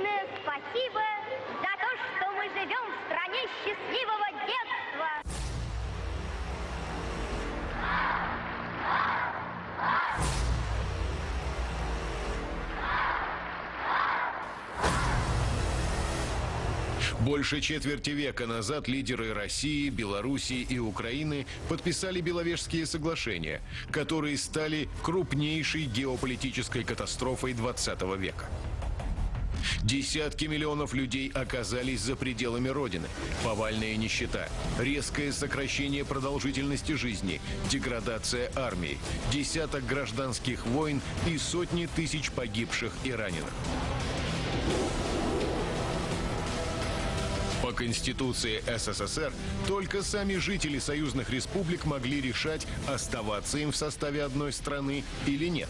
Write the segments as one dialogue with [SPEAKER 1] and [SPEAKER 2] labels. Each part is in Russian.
[SPEAKER 1] Вечное спасибо за то, что мы живем в стране счастливого детства.
[SPEAKER 2] Больше четверти века назад лидеры России, Белоруссии и Украины подписали Беловежские соглашения, которые стали крупнейшей геополитической катастрофой 20 века. Десятки миллионов людей оказались за пределами Родины. Повальная нищета, резкое сокращение продолжительности жизни, деградация армии, десяток гражданских войн и сотни тысяч погибших и раненых. Конституции СССР только сами жители союзных республик могли решать, оставаться им в составе одной страны или нет.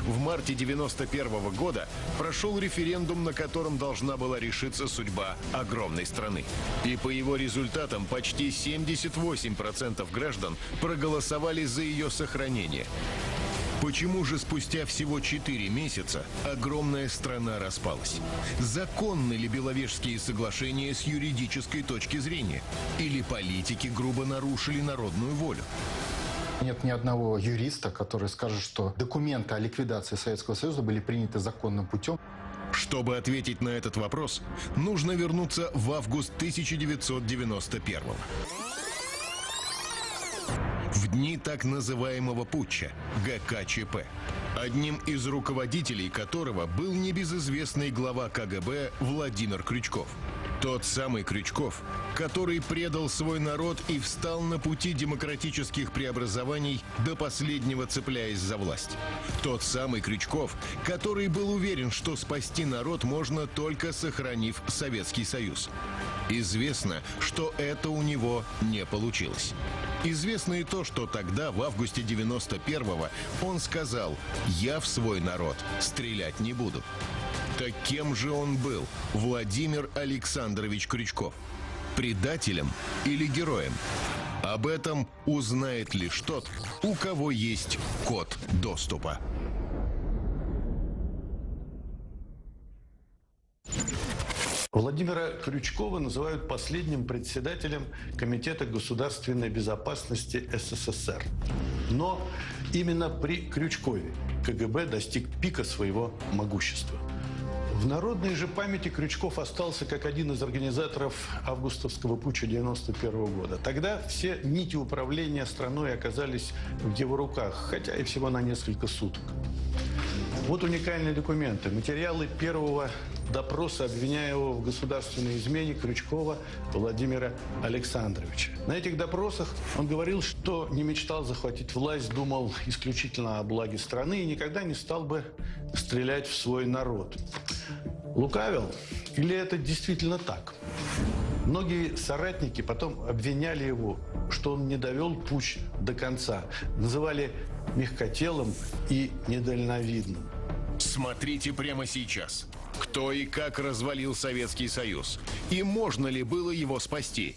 [SPEAKER 2] В марте 91 года прошел референдум, на котором должна была решиться судьба огромной страны. И по его результатам почти 78% граждан проголосовали за ее сохранение. Почему же спустя всего 4 месяца огромная страна распалась? Законны ли Беловежские соглашения с юридической точки зрения? Или политики грубо нарушили народную волю?
[SPEAKER 3] Нет ни одного юриста, который скажет, что документы о ликвидации Советского Союза были приняты законным путем.
[SPEAKER 2] Чтобы ответить на этот вопрос, нужно вернуться в август 1991 года в дни так называемого путча ГКЧП, одним из руководителей которого был небезызвестный глава КГБ Владимир Крючков. Тот самый Крючков, который предал свой народ и встал на пути демократических преобразований до последнего цепляясь за власть. Тот самый Крючков, который был уверен, что спасти народ можно только сохранив Советский Союз. Известно, что это у него не получилось. Известно и то, что тогда, в августе 91-го, он сказал «Я в свой народ стрелять не буду». Так кем же он был, Владимир Александрович Крючков? Предателем или героем? Об этом узнает лишь тот, у кого есть код доступа.
[SPEAKER 4] Владимира Крючкова называют последним председателем Комитета государственной безопасности СССР. Но именно при Крючкове КГБ достиг пика своего могущества. В народной же памяти Крючков остался как один из организаторов августовского путча 91 года. Тогда все нити управления страной оказались в его руках, хотя и всего на несколько суток. Вот уникальные документы. Материалы первого допроса обвиняемого в государственной измене Крючкова Владимира Александровича. На этих допросах он говорил, что не мечтал захватить власть, думал исключительно о благе страны и никогда не стал бы стрелять в свой народ. Лукавил? Или это действительно так? Многие соратники потом обвиняли его, что он не довел путь до конца. Называли мягкотелым и недальновидным.
[SPEAKER 2] Смотрите прямо сейчас. Кто и как развалил Советский Союз? И можно ли было его спасти?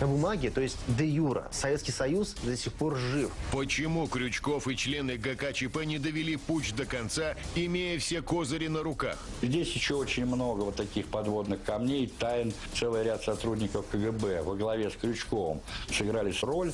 [SPEAKER 5] На бумаге, то есть де юра, Советский Союз до сих пор жив.
[SPEAKER 2] Почему Крючков и члены ГКЧП не довели путь до конца, имея все козыри на руках?
[SPEAKER 6] Здесь еще очень много вот таких подводных камней, тайн. Целый ряд сотрудников КГБ во главе с Крючковым сыграли роль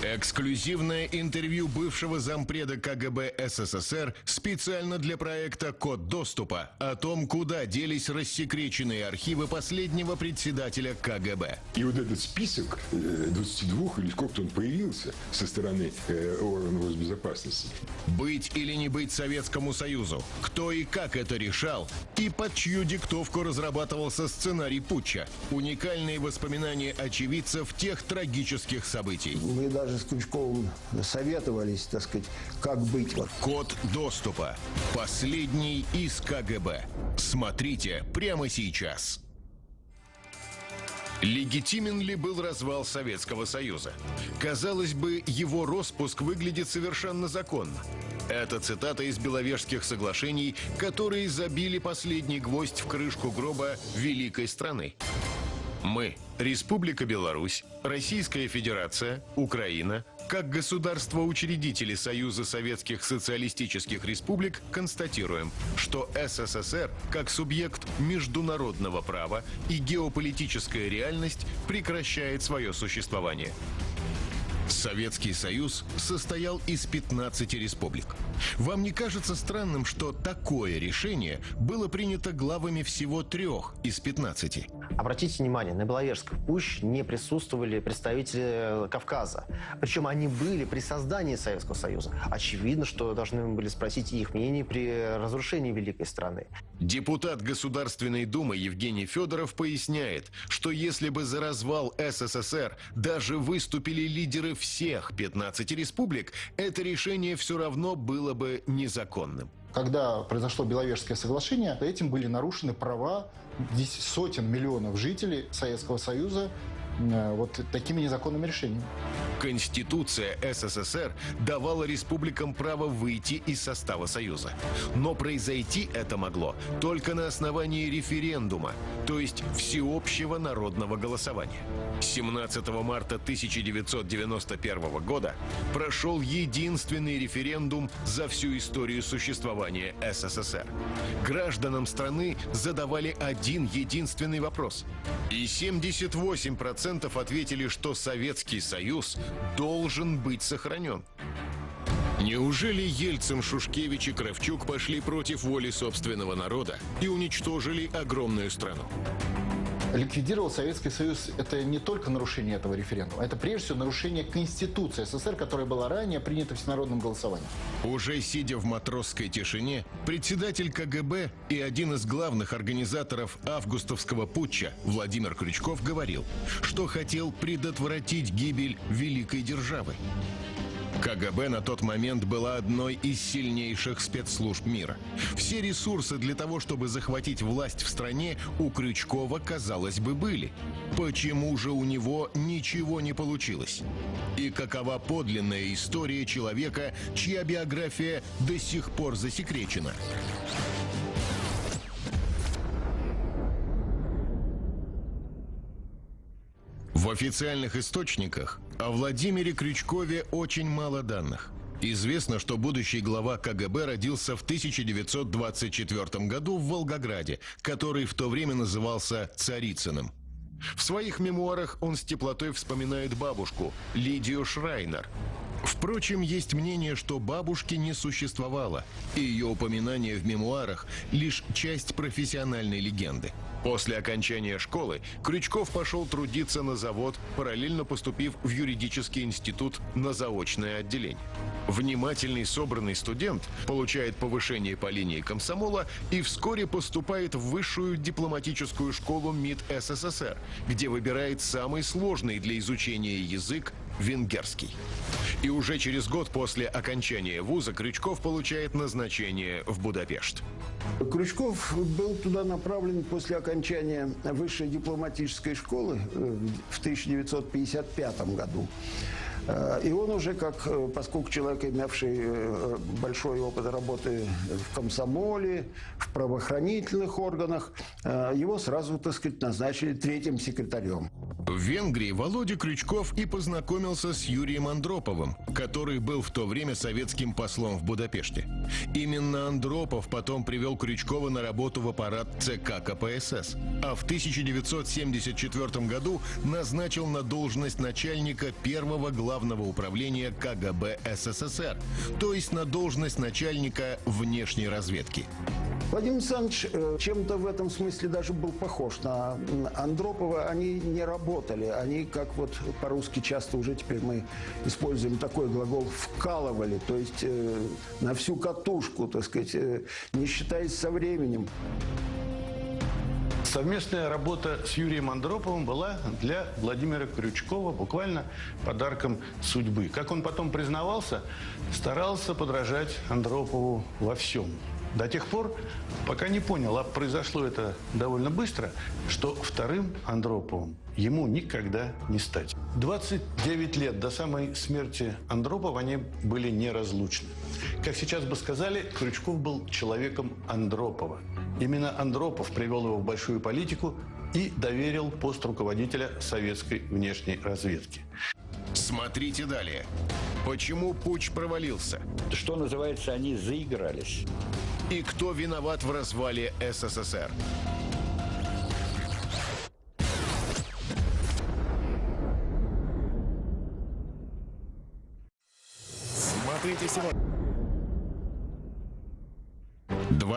[SPEAKER 2] Эксклюзивное интервью бывшего зампреда КГБ СССР специально для проекта «Код доступа» о том, куда делись рассекреченные архивы последнего председателя КГБ.
[SPEAKER 7] И вот этот список 22 э, или сколько-то он появился со стороны э, органов госбезопасности.
[SPEAKER 2] Быть или не быть Советскому Союзу? Кто и как это решал? И под чью диктовку разрабатывался сценарий путча? Уникальные воспоминания очевидцев тех трагических событий.
[SPEAKER 8] Мы даже даже с Крючковым советовались, так сказать, как быть.
[SPEAKER 2] Код доступа. Последний из КГБ. Смотрите прямо сейчас. Легитимен ли был развал Советского Союза? Казалось бы, его распуск выглядит совершенно законно. Это цитата из Беловежских соглашений, которые забили последний гвоздь в крышку гроба великой страны. Мы, Республика Беларусь, Российская Федерация, Украина, Как государство-учредители Союза Советских Социалистических Республик констатируем, что СССР как субъект международного права и геополитическая реальность прекращает свое существование. Советский Союз состоял из 15 республик. Вам не кажется странным, что такое решение было принято главами всего трех из 15?
[SPEAKER 5] Обратите внимание, на Беловежской пуще не присутствовали представители Кавказа. Причем они были при создании Советского Союза. Очевидно, что должны были спросить их мнение при разрушении великой страны.
[SPEAKER 2] Депутат Государственной Думы Евгений Федоров поясняет, что если бы за развал СССР даже выступили лидеры всех 15 республик, это решение все равно было бы незаконным.
[SPEAKER 3] Когда произошло Беловежское соглашение, этим были нарушены права сотен миллионов жителей Советского Союза вот такими незаконными решениями.
[SPEAKER 2] Конституция СССР давала республикам право выйти из состава Союза. Но произойти это могло только на основании референдума, то есть всеобщего народного голосования. 17 марта 1991 года прошел единственный референдум за всю историю существования СССР. Гражданам страны задавали один единственный вопрос. И 78% ответили, что Советский Союз должен быть сохранен. Неужели Ельцин, Шушкевич и Кравчук пошли против воли собственного народа и уничтожили огромную страну?
[SPEAKER 3] Ликвидировал Советский Союз – это не только нарушение этого референдума, это прежде всего нарушение Конституции СССР, которая была ранее принята всенародным голосованием.
[SPEAKER 2] Уже сидя в матросской тишине, председатель КГБ и один из главных организаторов августовского путча Владимир Крючков говорил, что хотел предотвратить гибель великой державы. КГБ на тот момент была одной из сильнейших спецслужб мира. Все ресурсы для того, чтобы захватить власть в стране, у Крючкова, казалось бы, были. Почему же у него ничего не получилось? И какова подлинная история человека, чья биография до сих пор засекречена? В официальных источниках о Владимире Крючкове очень мало данных. Известно, что будущий глава КГБ родился в 1924 году в Волгограде, который в то время назывался Царицыным. В своих мемуарах он с теплотой вспоминает бабушку, Лидию Шрайнер. Впрочем, есть мнение, что бабушки не существовало, и ее упоминание в мемуарах – лишь часть профессиональной легенды. После окончания школы Крючков пошел трудиться на завод, параллельно поступив в юридический институт на заочное отделение. Внимательный собранный студент получает повышение по линии комсомола и вскоре поступает в высшую дипломатическую школу МИД СССР, где выбирает самый сложный для изучения язык – венгерский. И уже через год после окончания вуза Крючков получает назначение в Будапешт.
[SPEAKER 8] Крючков был туда направлен после окончания высшей дипломатической школы э, в 1955 году. Э, И он уже, как, э, поскольку человек, имевший э, большой опыт работы в комсомоле, в правоохранительных органах, его сразу, так сказать, назначили третьим секретарем.
[SPEAKER 2] В Венгрии Володя Крючков и познакомился с Юрием Андроповым, который был в то время советским послом в Будапеште. Именно Андропов потом привел Крючкова на работу в аппарат ЦК КПСС, а в 1974 году назначил на должность начальника первого главного управления КГБ СССР, то есть на должность начальника внешней разведки.
[SPEAKER 8] Владимир Александрович э, чем-то в этом смысле даже был похож на Андропова. Они не работали. Они, как вот по-русски часто уже теперь мы используем такой глагол, вкалывали. То есть э, на всю катушку, так сказать, э, не считаясь со временем.
[SPEAKER 4] Совместная работа с Юрием Андроповым была для Владимира Крючкова буквально подарком судьбы. Как он потом признавался, старался подражать Андропову во всем. До тех пор, пока не понял, а произошло это довольно быстро, что вторым Андроповым ему никогда не стать. 29 лет до самой смерти Андропова они были неразлучны. Как сейчас бы сказали, Крючков был человеком Андропова. Именно Андропов привел его в большую политику и доверил пост руководителя советской внешней разведки.
[SPEAKER 2] Смотрите далее. Почему путь провалился?
[SPEAKER 6] Что называется, они заигрались.
[SPEAKER 2] И кто виноват в развале СССР?
[SPEAKER 9] Смотрите сегодня.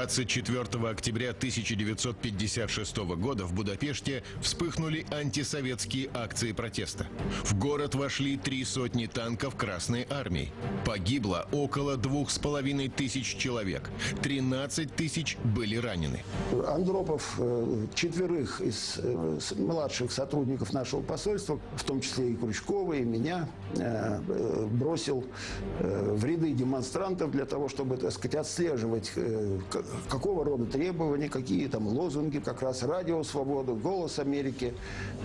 [SPEAKER 2] 24 октября 1956 года в Будапеште вспыхнули антисоветские акции протеста. В город вошли три сотни танков Красной Армии. Погибло около двух с половиной тысяч человек. 13 тысяч были ранены.
[SPEAKER 8] Андропов э, четверых из э, младших сотрудников нашего посольства, в том числе и Крючкова, и меня, э, бросил в ряды демонстрантов для того, чтобы, так сказать, отслеживать, какого рода требования, какие там лозунги, как раз радио «Свобода», «Голос Америки»,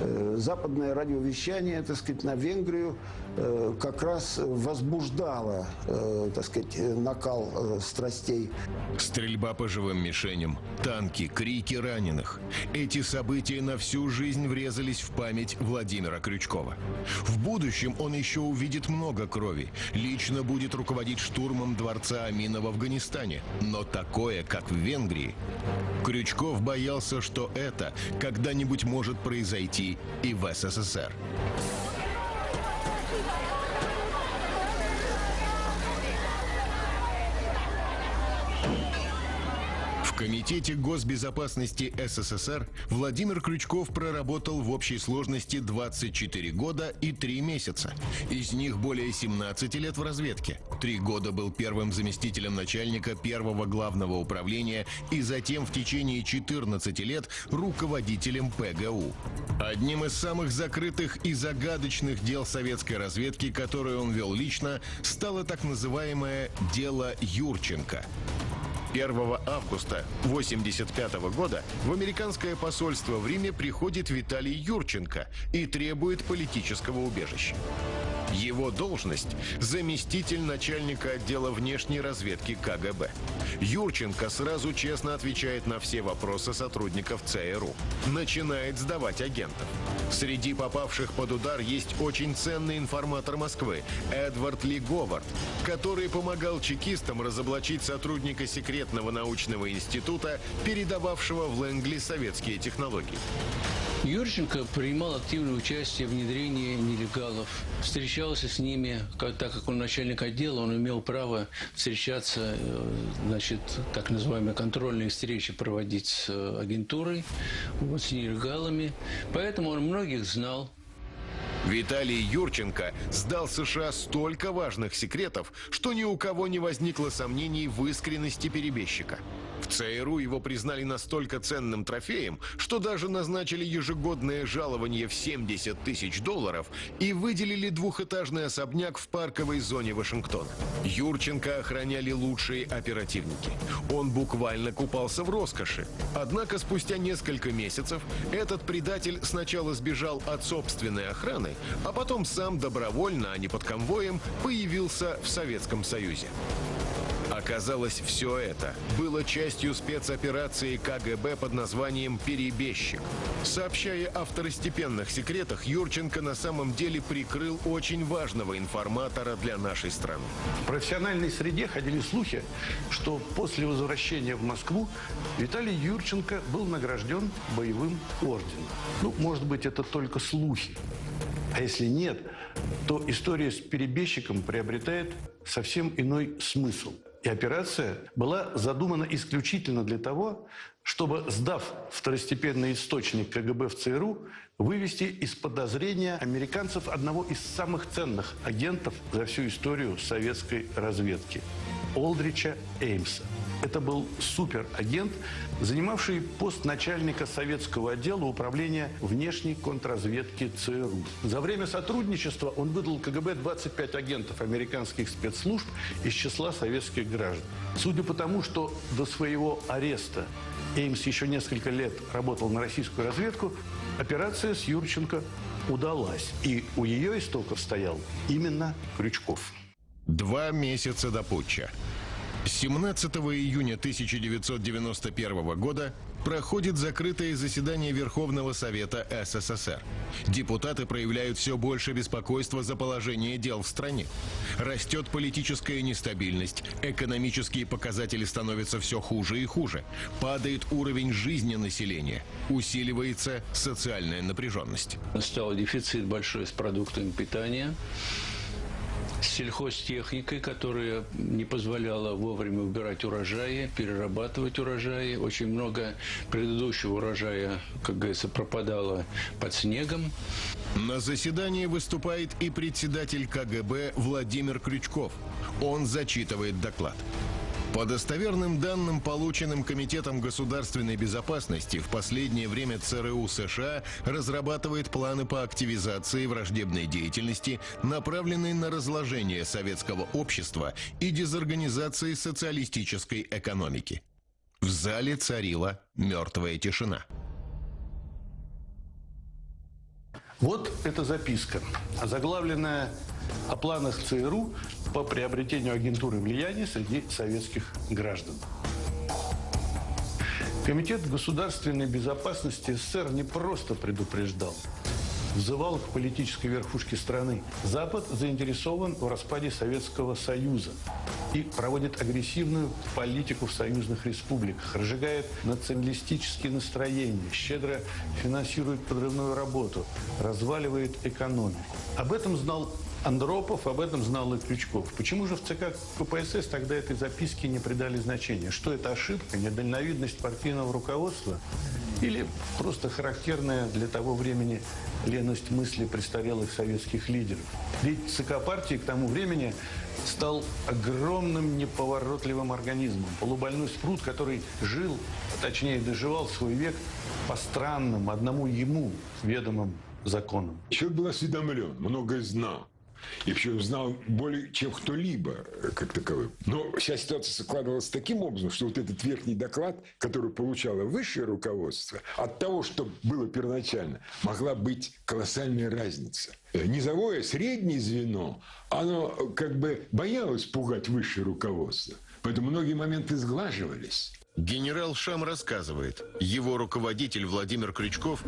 [SPEAKER 8] э, западное радиовещание, так сказать, на Венгрию э, как раз возбуждало, э, так сказать, накал э, страстей.
[SPEAKER 2] Стрельба по живым мишеням, танки, крики раненых. Эти события на всю жизнь врезались в память Владимира Крючкова. В будущем он еще увидит много крови. Лично будет руководить штурмом дворца Амина в Афганистане. Но такое, как в Венгрии. Крючков боялся, что это когда-нибудь может произойти и в СССР. Комитете госбезопасности СССР Владимир Крючков проработал в общей сложности 24 года и 3 месяца. Из них более 17 лет в разведке. Три года был первым заместителем начальника первого главного управления и затем в течение 14 лет руководителем ПГУ. Одним из самых закрытых и загадочных дел советской разведки, которое он вел лично, стало так называемое «дело Юрченко». 1 августа 1985 года в американское посольство в Риме приходит Виталий Юрченко и требует политического убежища. Его должность – заместитель начальника отдела внешней разведки КГБ. Юрченко сразу честно отвечает на все вопросы сотрудников ЦРУ. Начинает сдавать агентов. Среди попавших под удар есть очень ценный информатор Москвы Эдвард Ли Говард, который помогал чекистам разоблачить сотрудника секретного научного института, передававшего в Лэнгли советские технологии.
[SPEAKER 10] Юрченко принимал активное участие в внедрении нелегалов, встречался с ними, как- так как он начальник отдела, он имел право встречаться, э, значит, так называемые контрольные встречи проводить с э, агентурой, вот, с нелегалами. Поэтому он многих знал,
[SPEAKER 2] Виталий Юрченко сдал США столько важных секретов, что ни у кого не возникло сомнений в искренности перебежчика. В ЦРУ его признали настолько ценным трофеем, что даже назначили ежегодное жалование в 70 тысяч долларов и выделили двухэтажный особняк в парковой зоне Вашингтона. Юрченко охраняли лучшие оперативники. Он буквально купался в роскоши. Однако спустя несколько месяцев этот предатель сначала сбежал от собственной охраны, а потом сам добровольно, а не под конвоем, появился в Советском Союзе. Оказалось, все это было частью спецоперации КГБ под названием «Перебежчик». Сообщая о второстепенных секретах, Юрченко на самом деле прикрыл очень важного информатора для нашей страны.
[SPEAKER 4] В профессиональной среде ходили слухи, что после возвращения в Москву Виталий Юрченко был награжден боевым орденом. Ну, может быть, это только слухи. А если нет, то история с перебежчиком приобретает совсем иной смысл. И операция была задумана исключительно для того, чтобы, сдав второстепенный источник КГБ в ЦРУ, вывести из подозрения американцев одного из самых ценных агентов за всю историю советской разведки – Олдрича Эймса. Это был суперагент, занимавший пост начальника советского отдела управления внешней контрразведки ЦРУ. За время сотрудничества он выдал КГБ 25 агентов американских спецслужб из числа советских граждан. Судя по тому, что до своего ареста Эймс еще несколько лет работал на российскую разведку, операция с Юрченко удалась. И у ее истоков стоял именно Крючков.
[SPEAKER 2] Два месяца до путча. 17 июня 1991 года проходит закрытое заседание Верховного Совета СССР. Депутаты проявляют все больше беспокойства за положение дел в стране. Растет политическая нестабильность, экономические показатели становятся все хуже и хуже, падает уровень жизни населения, усиливается социальная напряженность.
[SPEAKER 10] Стал дефицит большой с продуктами питания с сельхозтехникой, которая не позволяла вовремя убирать урожаи, перерабатывать урожаи. Очень много предыдущего урожая, как говорится, пропадало под снегом.
[SPEAKER 2] На заседании выступает и председатель КГБ Владимир Крючков. Он зачитывает доклад. По достоверным данным, полученным Комитетом государственной безопасности, в последнее время ЦРУ США разрабатывает планы по активизации враждебной деятельности, направленной на разложение советского общества и дезорганизации социалистической экономики. В зале царила мертвая тишина.
[SPEAKER 4] Вот эта записка, заглавленная о планах ЦРУ по приобретению агентуры влияния среди советских граждан. Комитет государственной безопасности СССР не просто предупреждал, взывал к политической верхушке страны. Запад заинтересован в распаде Советского Союза и проводит агрессивную политику в союзных республиках, разжигает националистические настроения, щедро финансирует подрывную работу, разваливает экономику. Об этом знал Андропов, об этом знал и Крючков. Почему же в ЦК КПСС тогда этой записке не придали значения? Что это ошибка, недальновидность партийного руководства? Или просто характерная для того времени леность мысли престарелых советских лидеров? Ведь ЦК партии к тому времени стал огромным неповоротливым организмом. Полубольной спрут, который жил, точнее доживал свой век по странным, одному ему ведомым законам.
[SPEAKER 7] Человек был осведомлен, многое знал. И причем знал более, чем кто-либо э, как таковым. Но вся ситуация складывалась таким образом, что вот этот верхний доклад, который получало высшее руководство, от того, что было первоначально, могла быть колоссальная разница. Э, низовое, среднее звено, оно э, как бы боялось пугать высшее руководство. Поэтому многие моменты сглаживались.
[SPEAKER 2] Генерал Шам рассказывает, его руководитель Владимир Крючков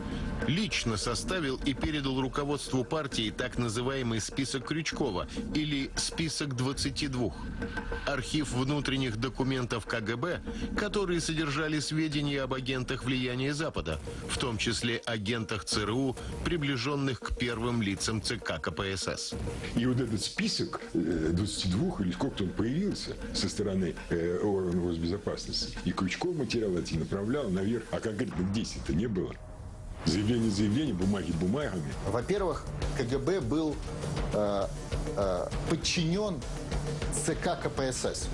[SPEAKER 2] лично составил и передал руководству партии так называемый список Крючкова или список 22. Архив внутренних документов КГБ, которые содержали сведения об агентах влияния Запада, в том числе агентах ЦРУ, приближенных к первым лицам ЦК КПСС.
[SPEAKER 7] И вот этот список 22 или сколько он появился со стороны э, органов госбезопасности, и Крючков материал эти направлял наверх, а конкретных действий-то не было. Заявление заявление, бумаги бумагами.
[SPEAKER 3] Во-первых, КГБ был э, э, подчинен ЦК КПСС.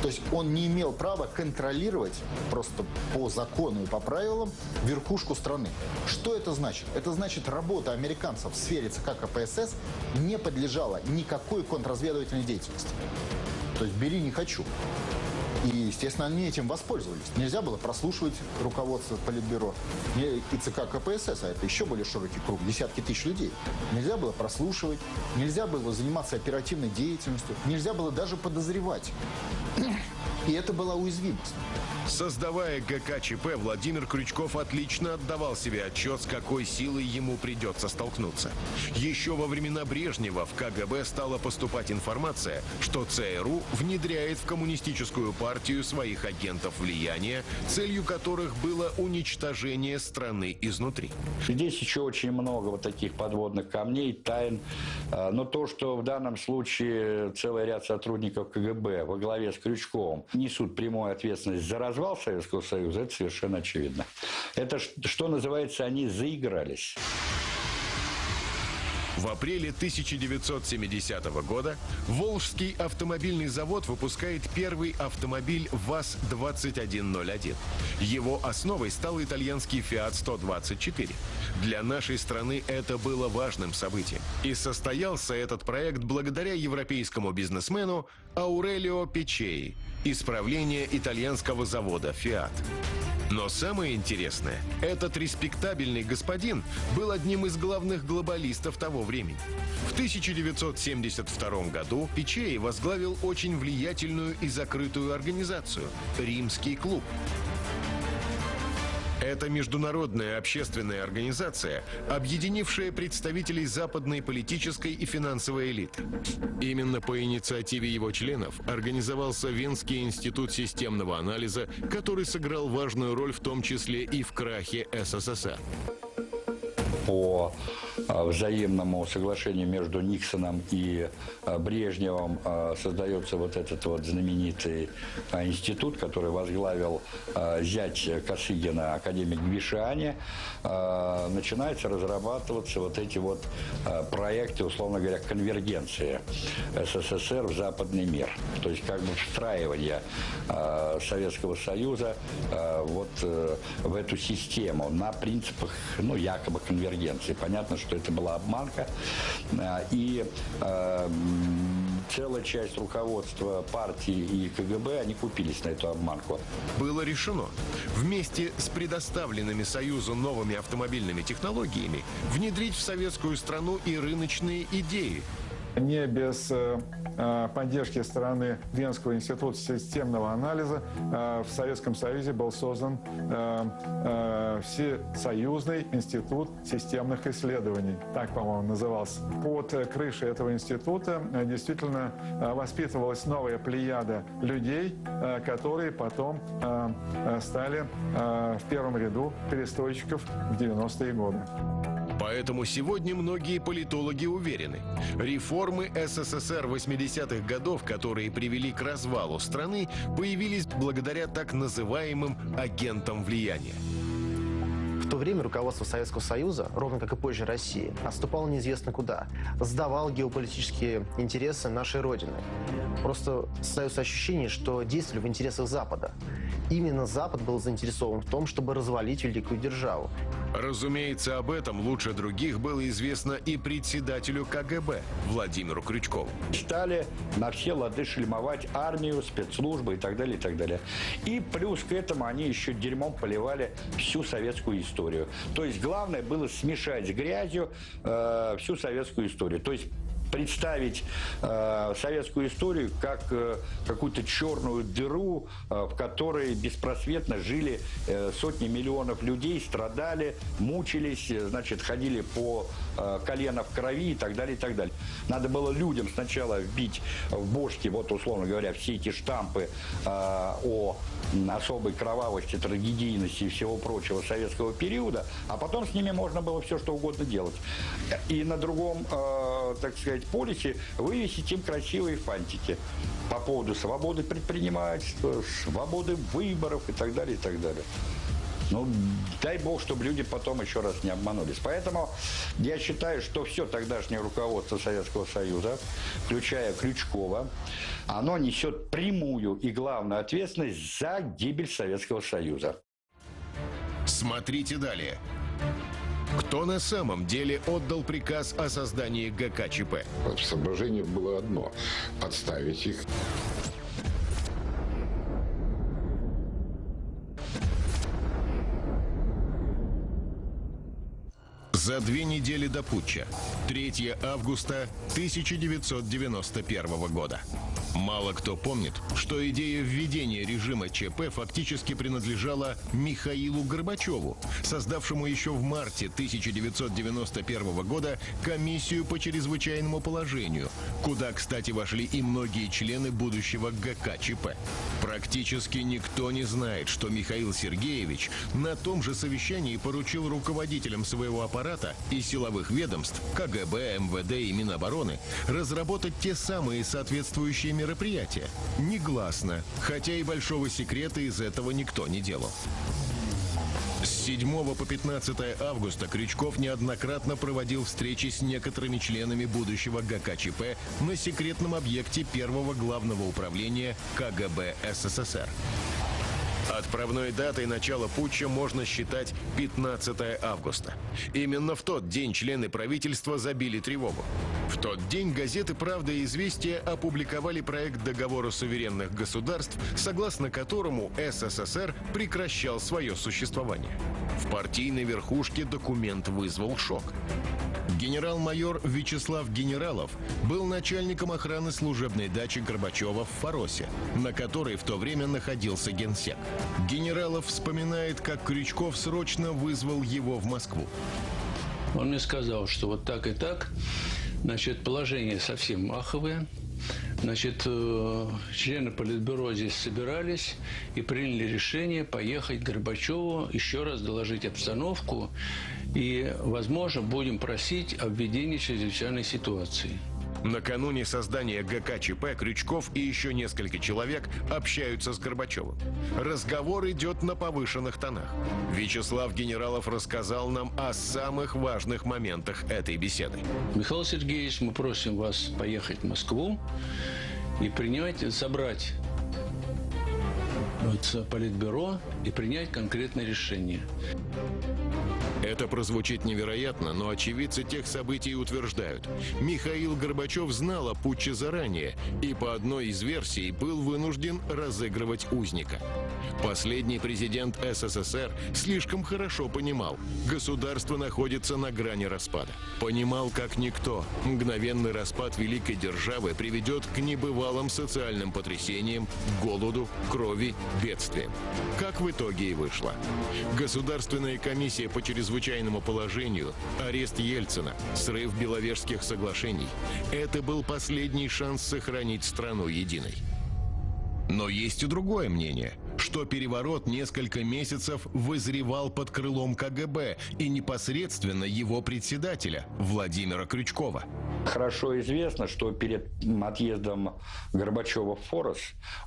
[SPEAKER 3] То есть он не имел права контролировать просто по закону и по правилам верхушку страны. Что это значит? Это значит, работа американцев в сфере ЦК КПСС не подлежала никакой контрразведывательной деятельности. То есть бери не хочу. И, естественно, они этим воспользовались. Нельзя было прослушивать руководство Политбюро и ЦК КПСС, а это еще более широкий круг, десятки тысяч людей. Нельзя было прослушивать, нельзя было заниматься оперативной деятельностью, нельзя было даже подозревать. И это была уязвимость.
[SPEAKER 2] Создавая ГКЧП, Владимир Крючков отлично отдавал себе отчет, с какой силой ему придется столкнуться. Еще во времена Брежнева в КГБ стала поступать информация, что ЦРУ внедряет в коммунистическую партию своих агентов влияния, целью которых было уничтожение страны изнутри.
[SPEAKER 6] Здесь еще очень много вот таких подводных камней, тайн. А, но то, что в данном случае целый ряд сотрудников КГБ во главе с Крючковым несут прямую ответственность за развал Советского Союза, это совершенно очевидно. Это, что называется, они заигрались.
[SPEAKER 2] В апреле 1970 года Волжский автомобильный завод выпускает первый автомобиль ВАЗ-2101. Его основой стал итальянский Fiat 124. Для нашей страны это было важным событием. И состоялся этот проект благодаря европейскому бизнесмену Аурелио Печей, исправление итальянского завода Fiat. Но самое интересное, этот респектабельный господин был одним из главных глобалистов того времени. В 1972 году Пичей возглавил очень влиятельную и закрытую организацию – Римский клуб. Это международная общественная организация, объединившая представителей западной политической и финансовой элиты. Именно по инициативе его членов организовался Венский институт системного анализа, который сыграл важную роль в том числе и в крахе СССР
[SPEAKER 6] взаимному соглашению между Никсоном и а, Брежневым а, создается вот этот вот знаменитый институт, который возглавил зять Косыгина, академик Гвишани. Начинается разрабатываться вот эти вот проекты, условно говоря, конвергенции СССР в западный мир. То есть как бы встраивание Советского Союза вот э, в эту систему на принципах, ну, якобы конвергенции. Понятно, что это была обманка. А, и э, целая часть руководства партии и КГБ, они купились на эту обманку.
[SPEAKER 2] Было решено вместе с предоставленными Союзу новыми автомобильными технологиями внедрить в советскую страну и рыночные идеи,
[SPEAKER 11] не без э, э, поддержки стороны Венского института системного анализа э, в Советском Союзе был создан Всесоюзный институт системных исследований. Так, по-моему, назывался. Под крышей этого института действительно воспитывалась новая плеяда людей, которые потом стали в первом ряду перестройщиков в 90-е годы.
[SPEAKER 2] Поэтому сегодня многие политологи уверены, реформы СССР 80-х годов, которые привели к развалу страны, появились благодаря так называемым агентам влияния.
[SPEAKER 5] В то время руководство Советского Союза, ровно как и позже России, отступало неизвестно куда, сдавал геополитические интересы нашей Родины. Просто создается ощущение, что действовали в интересах Запада. Именно Запад был заинтересован в том, чтобы развалить великую державу.
[SPEAKER 2] Разумеется, об этом лучше других было известно и председателю КГБ Владимиру Крючкову.
[SPEAKER 6] Стали на все лады шельмовать армию, спецслужбы и так далее, и так далее. И плюс к этому они еще дерьмом поливали всю советскую историю. То есть главное было смешать с грязью э, всю советскую историю. То есть представить э, советскую историю как э, какую-то черную дыру, э, в которой беспросветно жили э, сотни миллионов людей, страдали, мучились, э, значит, ходили по э, колено в крови и так далее, и так далее. Надо было людям сначала вбить в бошки, вот условно говоря, все эти штампы э, о особой кровавости, трагедийности и всего прочего советского периода, а потом с ними можно было все, что угодно делать. И на другом, э, так сказать, полисе вывесить им красивые фантики по поводу свободы предпринимательства, свободы выборов и так далее, и так далее. Ну, дай бог, чтобы люди потом еще раз не обманулись. Поэтому я считаю, что все тогдашнее руководство Советского Союза, включая Крючкова, оно несет прямую и главную ответственность за гибель Советского Союза.
[SPEAKER 2] Смотрите далее. Кто на самом деле отдал приказ о создании ГКЧП?
[SPEAKER 7] Соображение было одно – подставить их.
[SPEAKER 2] За две недели до путча, 3 августа 1991 года. Мало кто помнит, что идея введения режима ЧП фактически принадлежала Михаилу Горбачеву, создавшему еще в марте 1991 года комиссию по чрезвычайному положению, куда, кстати, вошли и многие члены будущего ГК ЧП. Практически никто не знает, что Михаил Сергеевич на том же совещании поручил руководителям своего аппарата и силовых ведомств КГБ, МВД и Минобороны разработать те самые соответствующие мероприятия. Негласно, хотя и большого секрета из этого никто не делал. С 7 по 15 августа Крючков неоднократно проводил встречи с некоторыми членами будущего ГКЧП на секретном объекте первого главного управления КГБ СССР. Отправной датой начала путча можно считать 15 августа. Именно в тот день члены правительства забили тревогу. В тот день газеты «Правда» и «Известия» опубликовали проект договора суверенных государств, согласно которому СССР прекращал свое существование. В партийной верхушке документ вызвал шок. Генерал-майор Вячеслав Генералов был начальником охраны служебной дачи Горбачева в Фаросе, на которой в то время находился генсек. Генералов вспоминает, как Крючков срочно вызвал его в Москву.
[SPEAKER 10] Он мне сказал, что вот так и так, значит, положение совсем маховое, Значит, э, члены Политбюро здесь собирались и приняли решение поехать к Горбачеву, еще раз доложить обстановку и, возможно, будем просить о введении чрезвычайной ситуации.
[SPEAKER 2] Накануне создания ГКЧП Крючков и еще несколько человек общаются с Горбачевым. Разговор идет на повышенных тонах. Вячеслав Генералов рассказал нам о самых важных моментах этой беседы.
[SPEAKER 10] Михаил Сергеевич, мы просим вас поехать в Москву и принять, собрать политбюро и принять конкретное решение.
[SPEAKER 2] Это прозвучит невероятно, но очевидцы тех событий утверждают. Михаил Горбачев знал о путче заранее и по одной из версий был вынужден разыгрывать узника. Последний президент СССР слишком хорошо понимал, государство находится на грани распада. Понимал как никто, мгновенный распад великой державы приведет к небывалым социальным потрясениям, голоду, крови, бедствиям. Как в итоге и вышло. Государственная комиссия по чрезвычайному положению, арест Ельцина, срыв Беловежских соглашений – это был последний шанс сохранить страну единой. Но есть и другое мнение, что переворот несколько месяцев вызревал под крылом КГБ и непосредственно его председателя Владимира Крючкова.
[SPEAKER 6] Хорошо известно, что перед отъездом Горбачева в Форос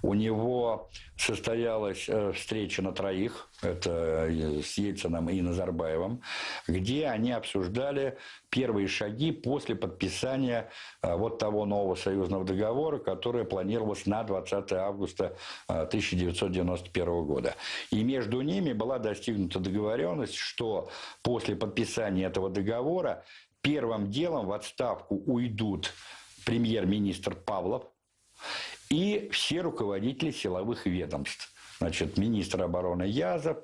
[SPEAKER 6] у него состоялась э, встреча на троих, это э, с Ельцином и Назарбаевым, где они обсуждали первые шаги после подписания э, вот того нового союзного договора, которое планировалось на 20 августа 1991 года. И между ними была достигнута договоренность, что после подписания этого договора первым делом в отставку уйдут премьер-министр Павлов и все руководители силовых ведомств. Значит, министр обороны Язов,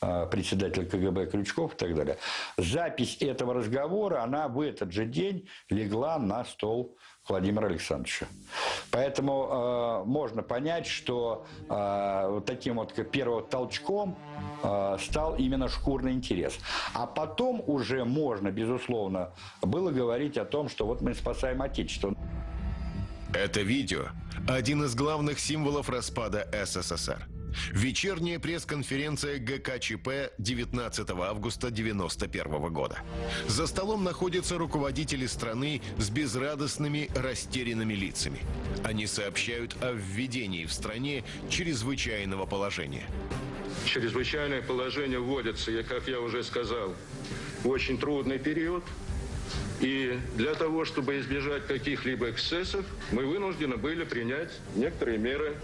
[SPEAKER 6] а, председатель КГБ Крючков и так далее. Запись этого разговора, она в этот же день легла на стол Владимира Александровича. Поэтому э, можно понять, что э, вот таким вот первым толчком э, стал именно шкурный интерес. А потом уже можно, безусловно, было говорить о том, что вот мы спасаем Отечество.
[SPEAKER 2] Это видео – один из главных символов распада СССР. Вечерняя пресс-конференция ГКЧП 19 августа 1991 года. За столом находятся руководители страны с безрадостными, растерянными лицами. Они сообщают о введении в стране чрезвычайного положения.
[SPEAKER 12] Чрезвычайное положение вводится, как я уже сказал, в очень трудный период. И для того, чтобы избежать каких-либо эксцессов, мы вынуждены были принять некоторые меры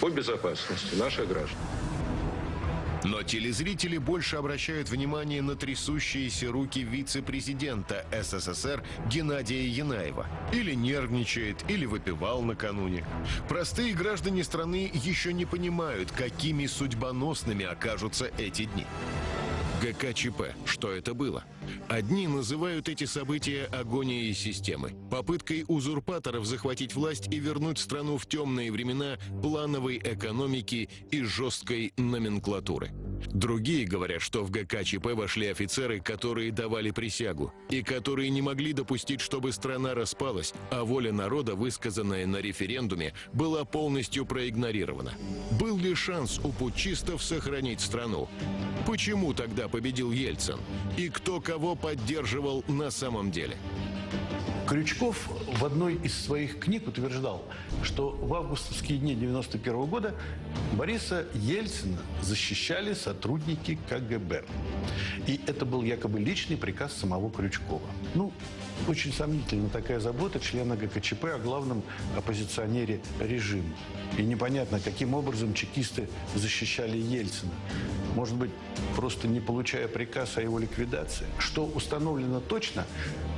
[SPEAKER 12] по безопасности наших граждан.
[SPEAKER 2] Но телезрители больше обращают внимание на трясущиеся руки вице-президента СССР Геннадия Янаева. Или нервничает, или выпивал накануне. Простые граждане страны еще не понимают, какими судьбоносными окажутся эти дни. ГКЧП. Что это было? Одни называют эти события агонией системы, попыткой узурпаторов захватить власть и вернуть страну в темные времена плановой экономики и жесткой номенклатуры. Другие говорят, что в ГКЧП вошли офицеры, которые давали присягу, и которые не могли допустить, чтобы страна распалась, а воля народа, высказанная на референдуме, была полностью проигнорирована. Был ли шанс у путчистов сохранить страну? Почему тогда победил Ельцин? И кто кого поддерживал на самом деле?
[SPEAKER 4] Крючков в одной из своих книг утверждал, что в августовские дни 91 года Бориса Ельцина защищали сотрудники КГБ. И это был якобы личный приказ самого Крючкова. Ну, очень сомнительна такая забота члена ГКЧП о главном оппозиционере режима. И непонятно, каким образом чекисты защищали Ельцина. Может быть, просто не получая приказ о его ликвидации. Что установлено точно,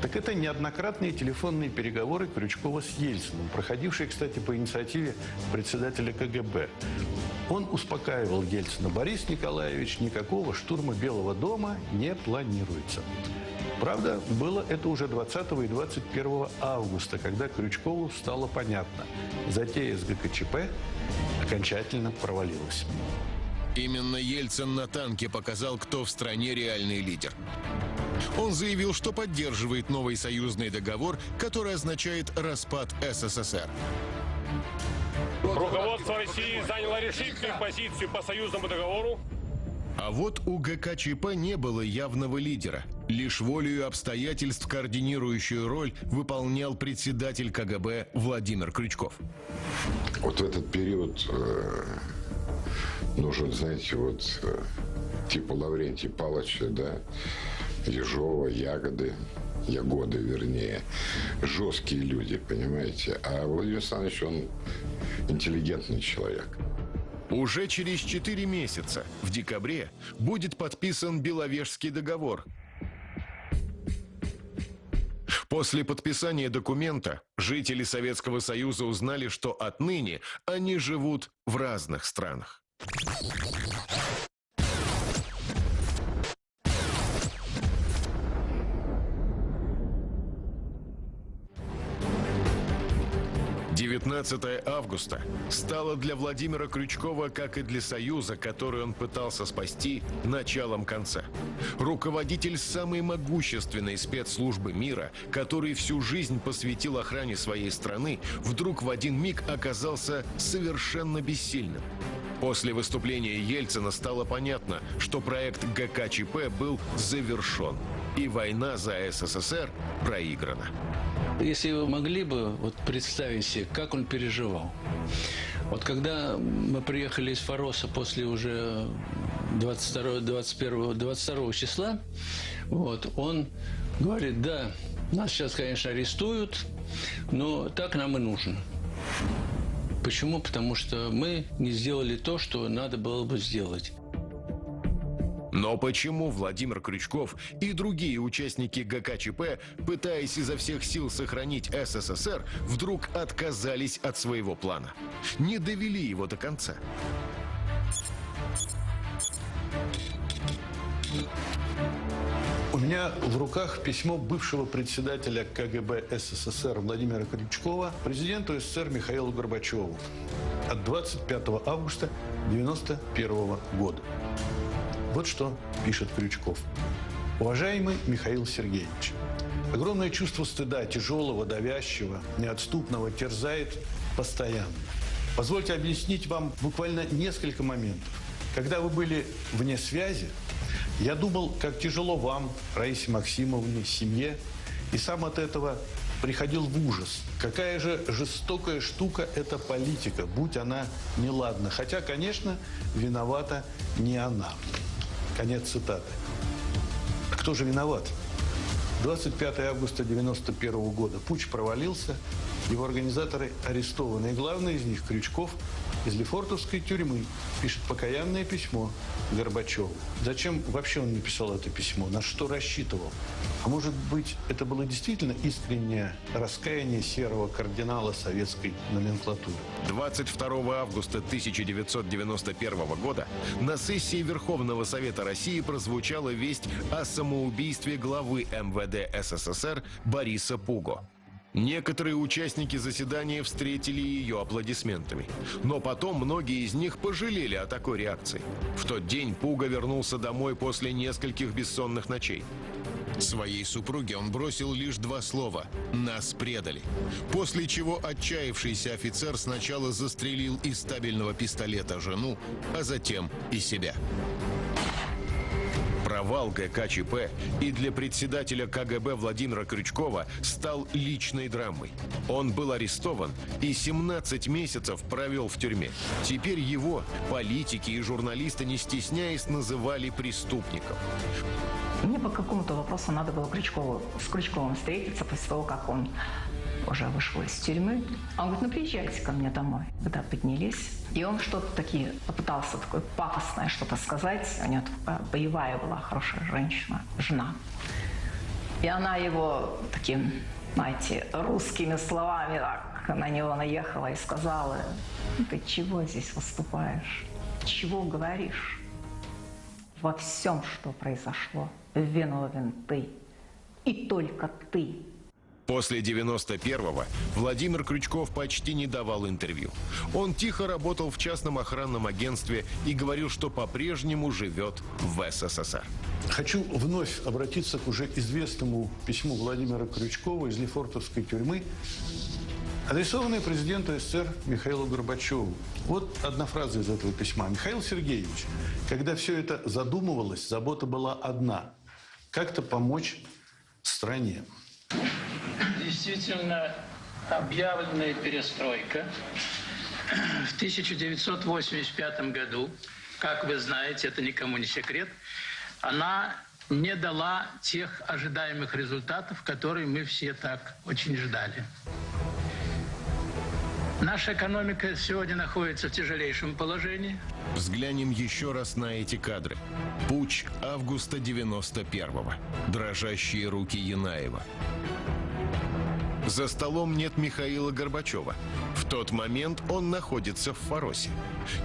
[SPEAKER 4] так это неоднократные телефонные переговоры Крючкова с Ельциным, проходившие, кстати, по инициативе председателя КГБ. Он успокаивал Ельцина. Борис Николаевич, никакого штурма Белого дома не планируется. Правда, было это уже 20 и 21 августа, когда Крючкову стало понятно. Затея с ГКЧП окончательно провалилась.
[SPEAKER 2] Именно Ельцин на танке показал, кто в стране реальный лидер. Он заявил, что поддерживает новый союзный договор, который означает распад СССР.
[SPEAKER 13] Руководство России заняло решительную позицию по союзному договору.
[SPEAKER 2] А вот у ГКЧП не было явного лидера. Лишь волею обстоятельств координирующую роль выполнял председатель КГБ Владимир Крючков.
[SPEAKER 7] Вот в этот период э, нужен, знаете, вот типа Лаврентий Палыча, да, Ежова, Ягоды, Ягоды, вернее, жесткие люди, понимаете. А Владимир Александрович, он интеллигентный человек.
[SPEAKER 2] Уже через четыре месяца, в декабре, будет подписан Беловежский договор. После подписания документа жители Советского Союза узнали, что отныне они живут в разных странах. 19 августа стало для Владимира Крючкова, как и для Союза, который он пытался спасти, началом конца. Руководитель самой могущественной спецслужбы мира, который всю жизнь посвятил охране своей страны, вдруг в один миг оказался совершенно бессильным. После выступления Ельцина стало понятно, что проект ГКЧП был завершен, и война за СССР проиграна.
[SPEAKER 10] Если вы могли бы вот представить себе, как он переживал. Вот когда мы приехали из Фароса после уже 22, 21, 22 числа, вот, он говорит, да, нас сейчас, конечно, арестуют, но так нам и нужно. Почему? Потому что мы не сделали то, что надо было бы сделать.
[SPEAKER 2] Но почему Владимир Крючков и другие участники ГКЧП, пытаясь изо всех сил сохранить СССР, вдруг отказались от своего плана? Не довели его до конца?
[SPEAKER 4] У меня в руках письмо бывшего председателя КГБ СССР Владимира Крючкова президенту СССР Михаилу Горбачеву от 25 августа 1991 года. Вот что пишет Крючков. Уважаемый Михаил Сергеевич, огромное чувство стыда, тяжелого, давящего, неотступного, терзает постоянно. Позвольте объяснить вам буквально несколько моментов. Когда вы были вне связи, я думал, как тяжело вам, Раисе Максимовне, семье, и сам от этого приходил в ужас. Какая же жестокая штука эта политика, будь она неладна. Хотя, конечно, виновата не она. Конец цитаты. Кто же виноват? 25 августа 1991 года. Путь провалился, его организаторы арестованы. И главный из них, Крючков, из Лефортовской тюрьмы, пишет покаянное письмо Горбачеву. Зачем вообще он написал это письмо? На что рассчитывал? А может быть, это было действительно искреннее раскаяние серого кардинала советской номенклатуры?
[SPEAKER 2] 22 августа 1991 года на сессии Верховного Совета России прозвучала весть о самоубийстве главы МВД СССР Бориса Пуго. Некоторые участники заседания встретили ее аплодисментами. Но потом многие из них пожалели о такой реакции. В тот день Пуга вернулся домой после нескольких бессонных ночей. Своей супруге он бросил лишь два слова «Нас предали». После чего отчаявшийся офицер сначала застрелил из стабильного пистолета жену, а затем и себя. Провал ГКЧП и для председателя КГБ Владимира Крючкова стал личной драмой. Он был арестован и 17 месяцев провел в тюрьме. Теперь его политики и журналисты, не стесняясь, называли преступником.
[SPEAKER 14] Мне по какому-то вопросу надо было Крючкову, с Крючковым встретиться после того, как он уже вышел из тюрьмы. Он говорит, ну приезжайте ко мне домой. Когда поднялись, и он что-то такие попытался такое пафосное что-то сказать. У него боевая была хорошая женщина, жена. И она его таким, знаете, русскими словами так на него наехала и сказала, «Ну, ты чего здесь выступаешь? Чего говоришь? Во всем, что произошло, виновен ты. И только ты.
[SPEAKER 2] После 91-го Владимир Крючков почти не давал интервью. Он тихо работал в частном охранном агентстве и говорил, что по-прежнему живет в СССР.
[SPEAKER 4] Хочу вновь обратиться к уже известному письму Владимира Крючкова из Лефортовской тюрьмы, адресованное президенту СССР Михаилу Горбачеву. Вот одна фраза из этого письма. «Михаил Сергеевич, когда все это задумывалось, забота была одна – как-то помочь стране».
[SPEAKER 10] Действительно, объявленная перестройка в 1985 году, как вы знаете, это никому не секрет, она не дала тех ожидаемых результатов, которые мы все так очень ждали. Наша экономика сегодня находится в тяжелейшем положении.
[SPEAKER 2] Взглянем еще раз на эти кадры. Путь августа 91-го. Дрожащие руки Янаева. За столом нет Михаила Горбачева. В тот момент он находится в Фаросе.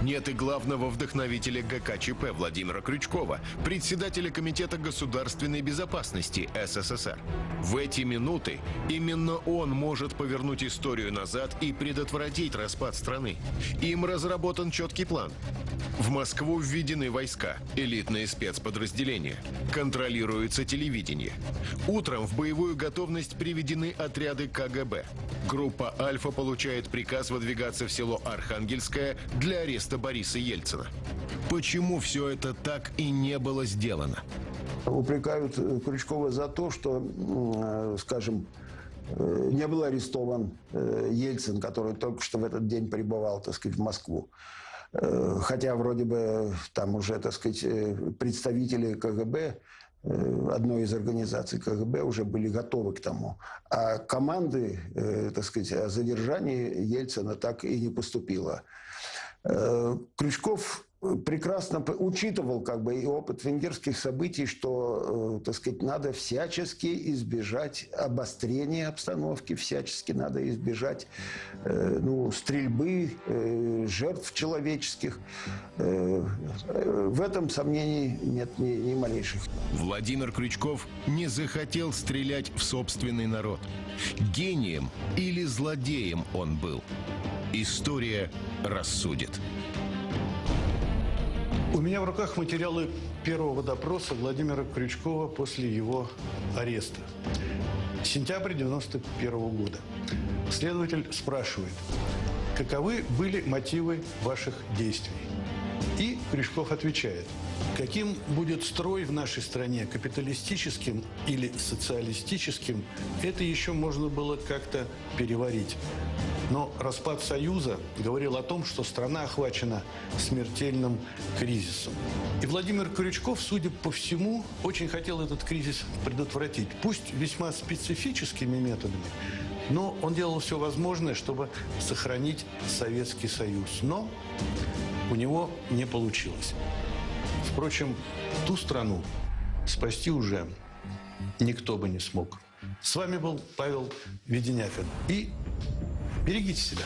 [SPEAKER 2] Нет и главного вдохновителя ГКЧП Владимира Крючкова, председателя Комитета государственной безопасности СССР. В эти минуты именно он может повернуть историю назад и предотвратить распад страны. Им разработан четкий план. В Москву введены войска, элитные спецподразделения. Контролируется телевидение. Утром в боевую готовность приведены отряды КГБ. Группа «Альфа» получает приказ выдвигаться в село Архангельское для ареста Бориса Ельцина. Почему все это так и не было сделано?
[SPEAKER 8] Упрекают э, Крючкова за то, что, э, скажем, э, не был арестован Ельцин, который только что в этот день прибывал, так сказать, в Москву. Хотя вроде бы там уже, так сказать, представители КГБ одной из организаций КГБ уже были готовы к тому. А команды, так сказать, о задержании Ельцина так и не поступило. Крючков прекрасно учитывал как бы и опыт венгерских событий, что, э, так сказать, надо всячески избежать обострения обстановки, всячески надо избежать э, ну, стрельбы, э, жертв человеческих. В этом сомнений нет ни, ни малейших.
[SPEAKER 2] Владимир Крючков не захотел стрелять в собственный народ. Гением или злодеем он был. История рассудит.
[SPEAKER 4] У меня в руках материалы первого допроса Владимира Крючкова после его ареста. Сентябрь 91 года. Следователь спрашивает, каковы были мотивы ваших действий? И Крючков отвечает, каким будет строй в нашей стране, капиталистическим или социалистическим, это еще можно было как-то переварить. Но распад Союза говорил о том, что страна охвачена смертельным кризисом. И Владимир Крючков, судя по всему, очень хотел этот кризис предотвратить. Пусть весьма специфическими методами, но он делал все возможное, чтобы сохранить Советский Союз. Но у него не получилось. Впрочем, ту страну спасти уже никто бы не смог. С вами был Павел Веденяфин. И берегите себя.